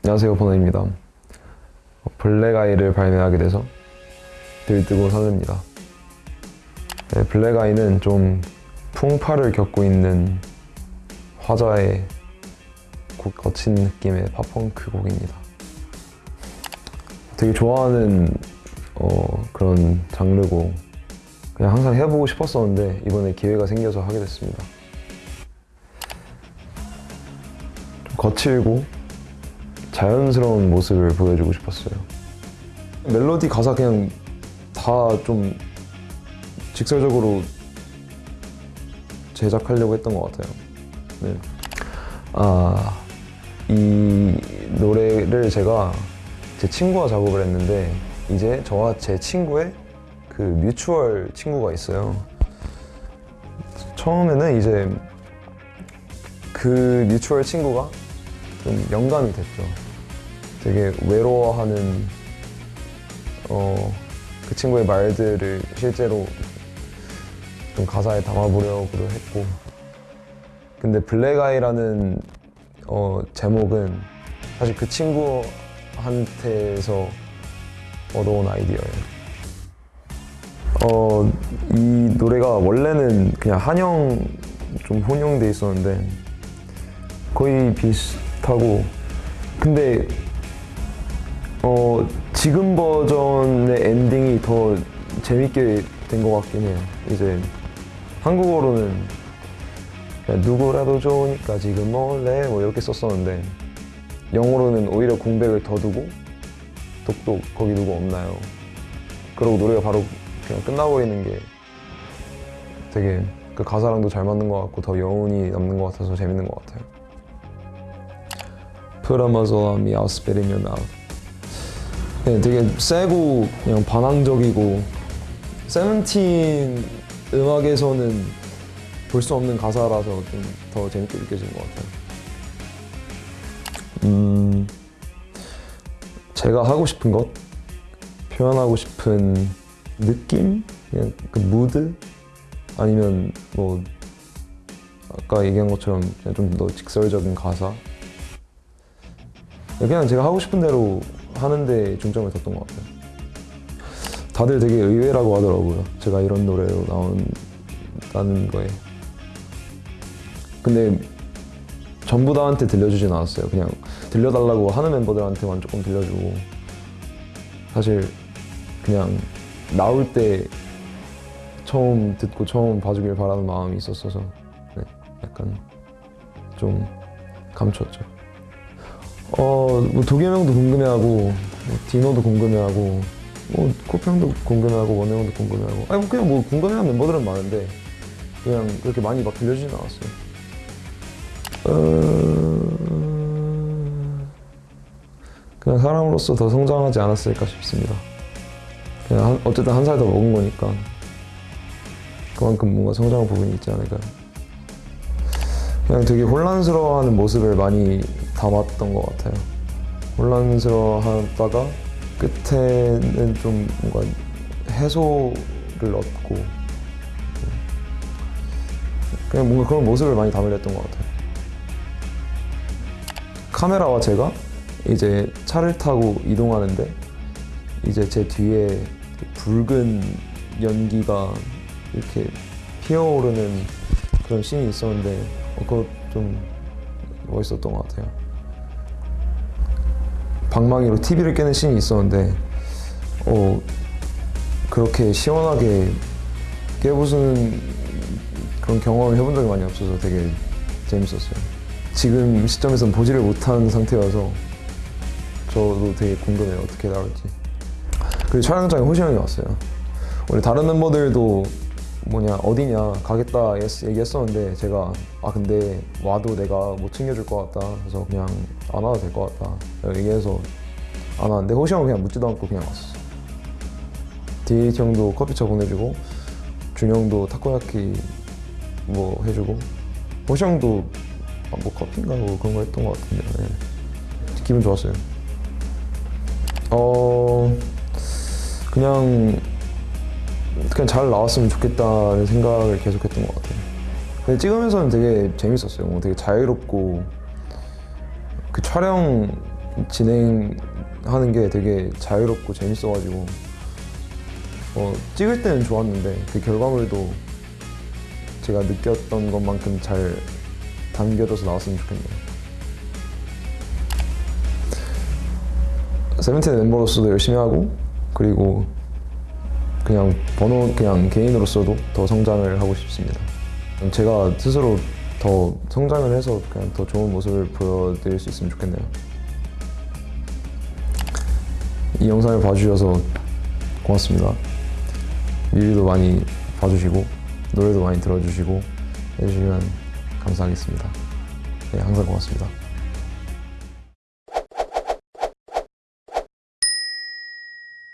안녕하세요 번호입니다. 어, 블랙아이를 발매하게 돼서 들뜨고 설렙니다. 네, 블랙아이는 좀 풍파를 겪고 있는 화자의 곡, 거친 느낌의 팝펑크 곡입니다. 되게 좋아하는 어, 그런 장르고 그냥 항상 해보고 싶었었는데 이번에 기회가 생겨서 하게 됐습니다. 좀 거칠고 자연스러운 모습을 보여주고 싶었어요. 멜로디 가사 그냥 다 좀 직설적으로 제작하려고 했던 것 같아요. 네. 아, 이 노래를 제가 제 친구와 작업을 했는데 이제 저와 제 친구의 그 뮤추얼 친구가 있어요. 처음에는 이제 그 뮤추얼 친구가 좀 영감이 됐죠. 되게 외로워하는 어, 그 친구의 말들을 실제로 좀 가사에 담아보려고 했고 근데 블랙아이라는 어, 제목은 사실 그 친구한테서 얻어온 아이디어예요. 어, 이 노래가 원래는 그냥 한영 좀 혼용돼 있었는데 거의 비슷하고 근데 어 지금 버전의 엔딩이 더 재밌게 된 것 같긴 해요. 이제 한국어로는 누구라도 좋으니까 지금 몰래? 뭐 이렇게 썼었는데 영어로는 오히려 공백을 더 두고 독독 거기 누구 없나요? 그러고 노래가 바로 그냥 끝나버리는 게 되게 그 가사랑도 잘 맞는 것 같고 더 여운이 남는 것 같아서 재밌는 것 같아요. Put a muzzle on me, I'll spit in your mouth. 네, 되게 세고 그냥 반항적이고 세븐틴 음악에서는 볼 수 없는 가사라서 좀 더 재밌게 느껴지는 것 같아요. 음, 제가 하고 싶은 것, 표현하고 싶은 느낌, 그냥 그 무드, 아니면 뭐 아까 얘기한 것처럼 좀 더 직설적인 가사? 그냥 제가 하고 싶은 대로 하는 데 중점을 뒀던 것 같아요. 다들 되게 의외라고 하더라고요. 제가 이런 노래로 나온다는 거에. 근데 전부 다한테 들려주진 않았어요. 그냥 들려달라고 하는 멤버들한테만 조금 들려주고 사실 그냥 나올 때 처음 듣고 처음 봐주길 바라는 마음이 있었어서 네, 약간 좀 감췄죠. 어, 뭐 도겸형도 궁금해하고 뭐 디노도 궁금해하고 뭐 코평도 궁금해하고 원혜형도 궁금해하고 아니 뭐 그냥 뭐 궁금해하는 멤버들은 많은데 그냥 그렇게 많이 막 들려주진 않았어요. 어... 그냥 사람으로서 더 성장하지 않았을까 싶습니다. 그냥 한, 어쨌든 한 살 더 먹은 거니까 그만큼 뭔가 성장한 부분이 있지 않을까요? 그냥 되게 혼란스러워하는 모습을 많이 담았던 것 같아요. 혼란스러워하다가 끝에는 좀 뭔가 해소를 얻고 그냥 뭔가 그런 모습을 많이 담으렸던 것 같아요. 카메라와 제가 이제 차를 타고 이동하는데 이제 제 뒤에 붉은 연기가 이렇게 피어오르는 그런 씬이 있었는데 어, 그거 좀 멋있었던 것 같아요. 방망이로 TV를 깨는 씬이 있었는데 어, 그렇게 시원하게 깨부수는 그런 경험을 해본 적이 많이 없어서 되게 재밌었어요. 지금 시점에서는 보지를 못한 상태여서 저도 되게 궁금해요. 어떻게 나올지. 그리고 촬영장에 호시 형이 왔어요. 원래 다른 멤버들도 뭐냐 어디냐 가겠다 얘기했었는데 제가 아 근데 와도 내가 못 챙겨줄 것 같다. 그래서 그냥 안 와도 될 것 같다. 얘기해서 안 왔는데 호시 형은 그냥 묻지도 않고 그냥 왔어 디에이티 형도 커피차 보내주고 준영도 타코야키 뭐 해주고 호시 형도 아, 뭐 커피인가 뭐 그런 거 했던 것 같은데 네. 기분 좋았어요. 어 그냥 그냥 잘 나왔으면 좋겠다는 생각을 계속했던 것 같아요. 근데 찍으면서는 되게 재밌었어요. 뭐 되게 자유롭고 그 촬영 진행하는 게 되게 자유롭고 재밌어가지고 어, 찍을 때는 좋았는데 그 결과물도 제가 느꼈던 것만큼 잘 담겨져서 나왔으면 좋겠네요. 세븐틴 멤버로서도 열심히 하고 그리고 그냥 번호 그냥 개인으로서도 더 성장을 하고 싶습니다. 제가 스스로 더 성장을 해서 그냥 더 좋은 모습을 보여드릴 수 있으면 좋겠네요. 이 영상을 봐주셔서 고맙습니다. 뮤비도 많이 봐주시고 노래도 많이 들어주시고 해주시면 감사하겠습니다. 네, 항상 고맙습니다.